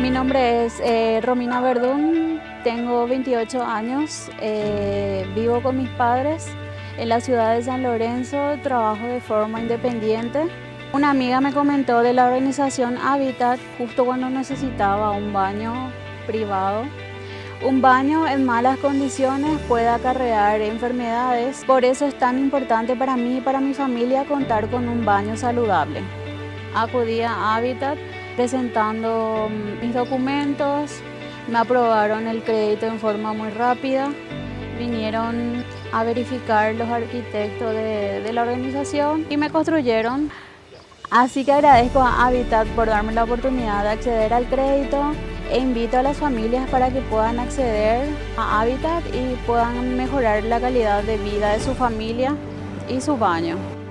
Mi nombre es eh, Romina Verdún, tengo 28 años, eh, vivo con mis padres en la ciudad de San Lorenzo, trabajo de forma independiente. Una amiga me comentó de la organización Habitat justo cuando necesitaba un baño privado. Un baño en malas condiciones puede acarrear enfermedades, por eso es tan importante para mí y para mi familia contar con un baño saludable. Acudí a Habitat presentando mm, mis documentos, me aprobaron el crédito en forma muy rápida, vinieron a verificar los arquitectos de, de la organización y me construyeron. Así que agradezco a Habitat por darme la oportunidad de acceder al crédito e invito a las familias para que puedan acceder a Habitat y puedan mejorar la calidad de vida de su familia y su baño.